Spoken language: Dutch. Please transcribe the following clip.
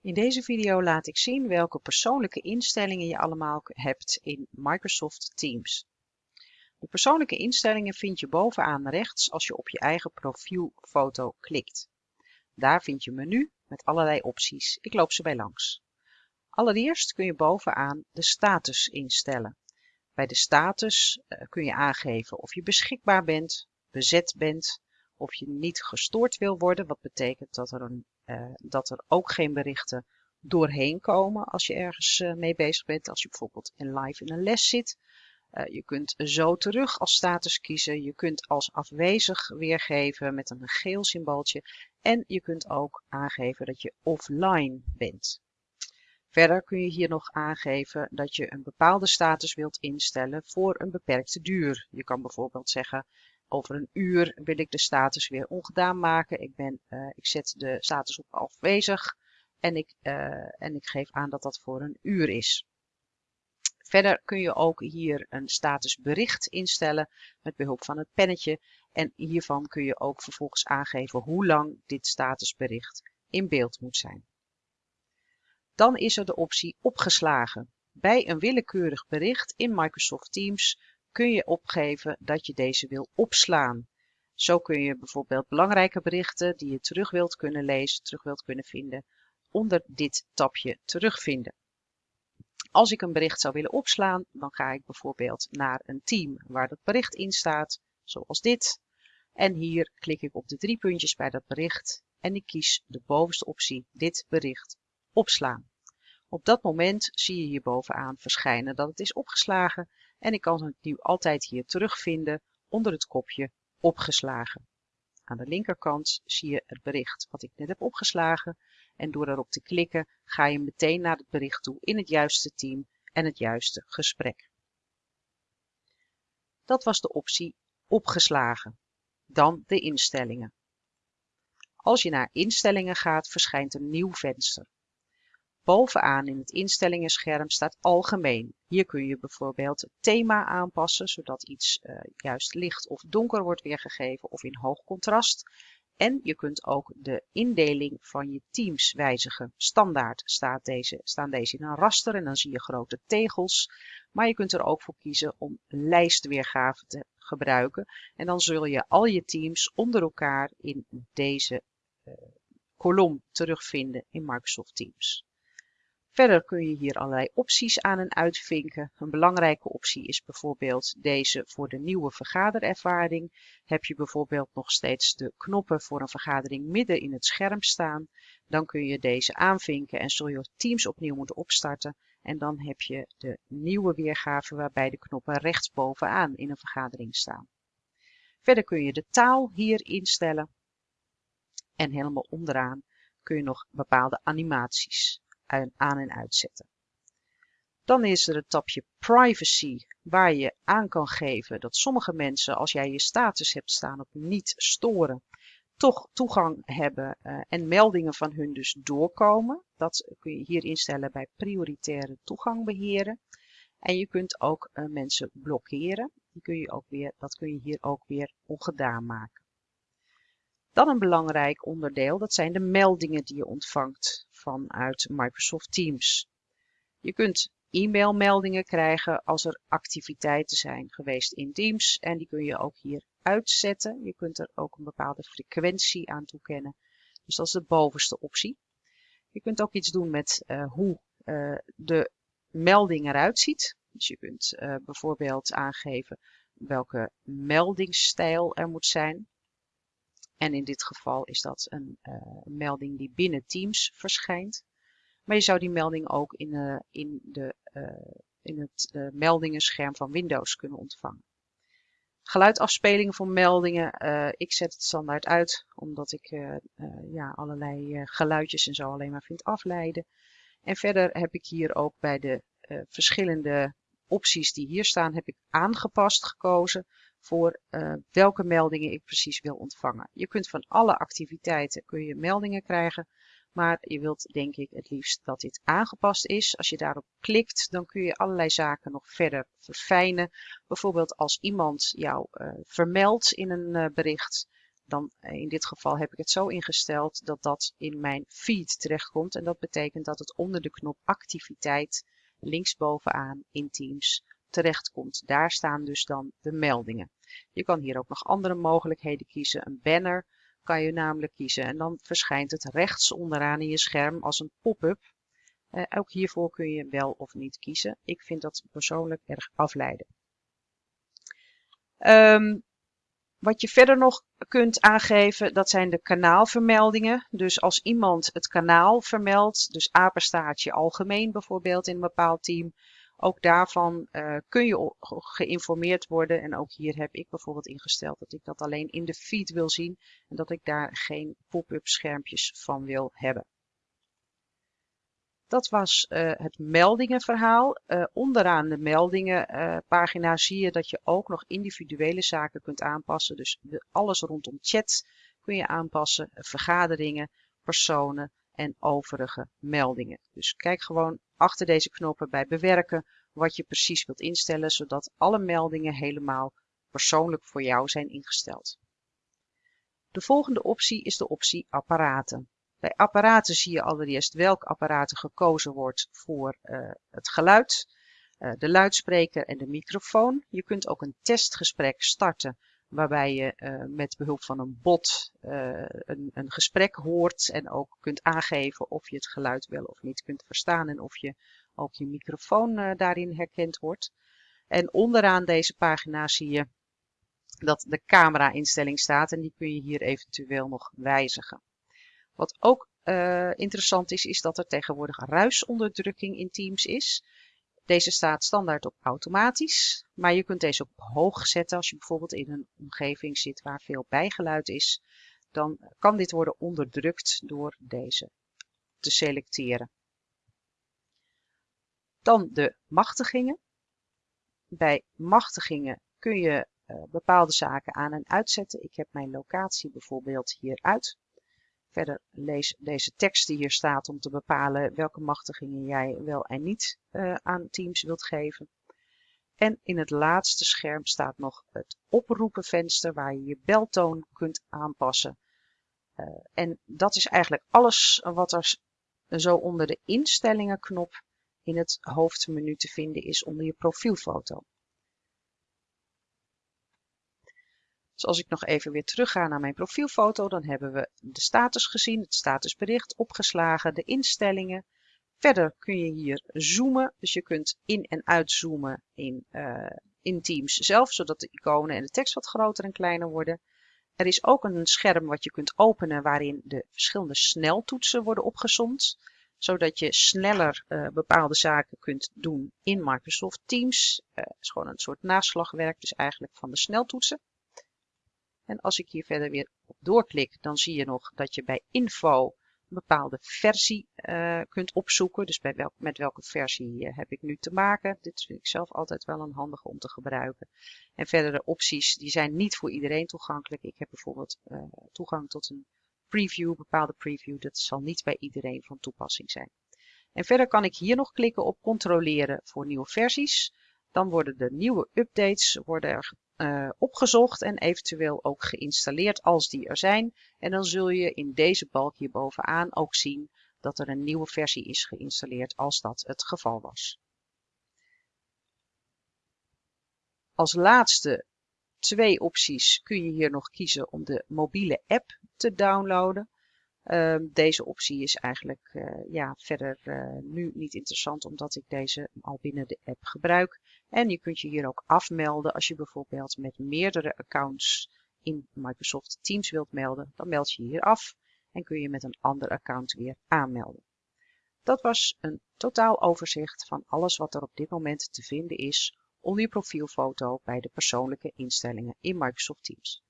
In deze video laat ik zien welke persoonlijke instellingen je allemaal hebt in Microsoft Teams. De persoonlijke instellingen vind je bovenaan rechts als je op je eigen profielfoto klikt. Daar vind je menu met allerlei opties. Ik loop ze bij langs. Allereerst kun je bovenaan de status instellen. Bij de status eh, kun je aangeven of je beschikbaar bent, bezet bent, of je niet gestoord wil worden, wat betekent dat er, een, uh, dat er ook geen berichten doorheen komen als je ergens uh, mee bezig bent. Als je bijvoorbeeld in live in een les zit. Uh, je kunt zo terug als status kiezen. Je kunt als afwezig weergeven met een geel symbooltje. En je kunt ook aangeven dat je offline bent. Verder kun je hier nog aangeven dat je een bepaalde status wilt instellen voor een beperkte duur. Je kan bijvoorbeeld zeggen over een uur wil ik de status weer ongedaan maken. Ik, ben, uh, ik zet de status op afwezig en ik, uh, en ik geef aan dat dat voor een uur is. Verder kun je ook hier een statusbericht instellen met behulp van het pennetje. En hiervan kun je ook vervolgens aangeven hoe lang dit statusbericht in beeld moet zijn. Dan is er de optie opgeslagen. Bij een willekeurig bericht in Microsoft Teams kun je opgeven dat je deze wil opslaan. Zo kun je bijvoorbeeld belangrijke berichten die je terug wilt kunnen lezen, terug wilt kunnen vinden, onder dit tabje terugvinden. Als ik een bericht zou willen opslaan, dan ga ik bijvoorbeeld naar een team waar dat bericht in staat, zoals dit. En hier klik ik op de drie puntjes bij dat bericht en ik kies de bovenste optie, dit bericht, opslaan. Op dat moment zie je hier bovenaan verschijnen dat het is opgeslagen en ik kan het nu altijd hier terugvinden onder het kopje opgeslagen. Aan de linkerkant zie je het bericht wat ik net heb opgeslagen en door erop te klikken ga je meteen naar het bericht toe in het juiste team en het juiste gesprek. Dat was de optie opgeslagen. Dan de instellingen. Als je naar instellingen gaat verschijnt een nieuw venster. Bovenaan in het instellingenscherm staat algemeen. Hier kun je bijvoorbeeld het thema aanpassen, zodat iets uh, juist licht of donker wordt weergegeven of in hoog contrast. En je kunt ook de indeling van je teams wijzigen. Standaard staat deze, staan deze in een raster en dan zie je grote tegels. Maar je kunt er ook voor kiezen om lijstweergave te gebruiken. En dan zul je al je teams onder elkaar in deze uh, kolom terugvinden in Microsoft Teams. Verder kun je hier allerlei opties aan en uitvinken. Een belangrijke optie is bijvoorbeeld deze voor de nieuwe vergaderervaring. Heb je bijvoorbeeld nog steeds de knoppen voor een vergadering midden in het scherm staan, dan kun je deze aanvinken en zul je Teams opnieuw moeten opstarten. En dan heb je de nieuwe weergave waarbij de knoppen rechtsbovenaan in een vergadering staan. Verder kun je de taal hier instellen. En helemaal onderaan kun je nog bepaalde animaties aan en uitzetten. Dan is er het tapje privacy waar je aan kan geven dat sommige mensen als jij je status hebt staan op niet storen toch toegang hebben uh, en meldingen van hun dus doorkomen. Dat kun je hier instellen bij prioritaire toegang beheren. En je kunt ook uh, mensen blokkeren. Die kun je ook weer, dat kun je hier ook weer ongedaan maken. Dan een belangrijk onderdeel, dat zijn de meldingen die je ontvangt vanuit Microsoft Teams. Je kunt e-mailmeldingen krijgen als er activiteiten zijn geweest in Teams en die kun je ook hier uitzetten. Je kunt er ook een bepaalde frequentie aan toekennen. Dus dat is de bovenste optie. Je kunt ook iets doen met uh, hoe uh, de melding eruit ziet. Dus je kunt uh, bijvoorbeeld aangeven welke meldingsstijl er moet zijn. En in dit geval is dat een uh, melding die binnen Teams verschijnt. Maar je zou die melding ook in, uh, in, de, uh, in het meldingenscherm van Windows kunnen ontvangen. Geluidafspelingen voor meldingen. ik zet het standaard uit, omdat ik ja, allerlei geluidjes en zo alleen maar vind afleiden. En verder heb ik hier ook bij de verschillende opties die hier staan, heb ik aangepast gekozen voor uh, welke meldingen ik precies wil ontvangen. Je kunt van alle activiteiten kun je meldingen krijgen, maar je wilt denk ik het liefst dat dit aangepast is. Als je daarop klikt, dan kun je allerlei zaken nog verder verfijnen. Bijvoorbeeld als iemand jou uh, vermeldt in een uh, bericht, dan in dit geval heb ik het zo ingesteld dat dat in mijn feed terechtkomt. En dat betekent dat het onder de knop activiteit linksbovenaan in Teams terechtkomt. Daar staan dus dan de meldingen. Je kan hier ook nog andere mogelijkheden kiezen. Een banner kan je namelijk kiezen en dan verschijnt het rechts onderaan in je scherm als een pop-up. Uh, ook hiervoor kun je wel of niet kiezen. Ik vind dat persoonlijk erg afleiden. Um, wat je verder nog kunt aangeven, dat zijn de kanaalvermeldingen. Dus als iemand het kanaal vermeldt, dus apenstaartje algemeen bijvoorbeeld in een bepaald team, ook daarvan uh, kun je geïnformeerd worden. En ook hier heb ik bijvoorbeeld ingesteld dat ik dat alleen in de feed wil zien en dat ik daar geen pop-up schermpjes van wil hebben. Dat was uh, het meldingenverhaal. Uh, onderaan de meldingenpagina zie je dat je ook nog individuele zaken kunt aanpassen. Dus alles rondom chat kun je aanpassen, vergaderingen, personen en overige meldingen. Dus kijk gewoon achter deze knoppen bij bewerken wat je precies wilt instellen, zodat alle meldingen helemaal persoonlijk voor jou zijn ingesteld. De volgende optie is de optie apparaten. Bij apparaten zie je allereerst welk apparaat gekozen wordt voor uh, het geluid, uh, de luidspreker en de microfoon. Je kunt ook een testgesprek starten waarbij je uh, met behulp van een bot een, een, gesprek hoort en ook kunt aangeven of je het geluid wel of niet kunt verstaan en of je ook je microfoon daarin herkend wordt. En onderaan deze pagina zie je dat de camera instelling staat en die kun je hier eventueel nog wijzigen. Wat ook interessant is, is dat er tegenwoordig ruisonderdrukking in Teams is. Deze staat standaard op automatisch, maar je kunt deze op hoog zetten als je bijvoorbeeld in een omgeving zit waar veel bijgeluid is. Dan kan dit worden onderdrukt door deze te selecteren. Dan de machtigingen. Bij machtigingen kun je uh, bepaalde zaken aan en uitzetten. Ik heb mijn locatie bijvoorbeeld hier uit. Verder lees deze tekst die hier staat om te bepalen welke machtigingen jij wel en niet uh, aan Teams wilt geven. En in het laatste scherm staat nog het oproepenvenster waar je je beltoon kunt aanpassen. Uh, en dat is eigenlijk alles wat er zo onder de instellingen knop in het hoofdmenu te vinden is onder je profielfoto. Dus als ik nog even weer terug ga naar mijn profielfoto, dan hebben we de status gezien, het statusbericht opgeslagen, de instellingen. Verder kun je hier zoomen, dus je kunt in- en uitzoomen in, uh, in Teams zelf, zodat de iconen en de tekst wat groter en kleiner worden. Er is ook een scherm wat je kunt openen waarin de verschillende sneltoetsen worden opgezomd, zodat je sneller uh, bepaalde zaken kunt doen in Microsoft Teams. Uh, het is gewoon een soort naslagwerk, dus eigenlijk van de sneltoetsen. En als ik hier verder weer op doorklik, dan zie je nog dat je bij info een bepaalde versie uh, kunt opzoeken. Dus bij welk, met welke versie uh, heb ik nu te maken. Dit vind ik zelf altijd wel een handige om te gebruiken. En verdere opties, die zijn niet voor iedereen toegankelijk. Ik heb bijvoorbeeld uh, toegang tot een preview, bepaalde preview. Dat zal niet bij iedereen van toepassing zijn. En verder kan ik hier nog klikken op controleren voor nieuwe versies. Dan worden de nieuwe updates worden er uh, opgezocht en eventueel ook geïnstalleerd als die er zijn. En dan zul je in deze balk hier bovenaan ook zien dat er een nieuwe versie is geïnstalleerd als dat het geval was. Als laatste twee opties kun je hier nog kiezen om de mobiele app te downloaden. Uh, deze optie is eigenlijk uh, ja, verder uh, nu niet interessant omdat ik deze al binnen de app gebruik. En je kunt je hier ook afmelden als je bijvoorbeeld met meerdere accounts in Microsoft Teams wilt melden. Dan meld je hier af en kun je met een ander account weer aanmelden. Dat was een totaal overzicht van alles wat er op dit moment te vinden is onder je profielfoto bij de persoonlijke instellingen in Microsoft Teams.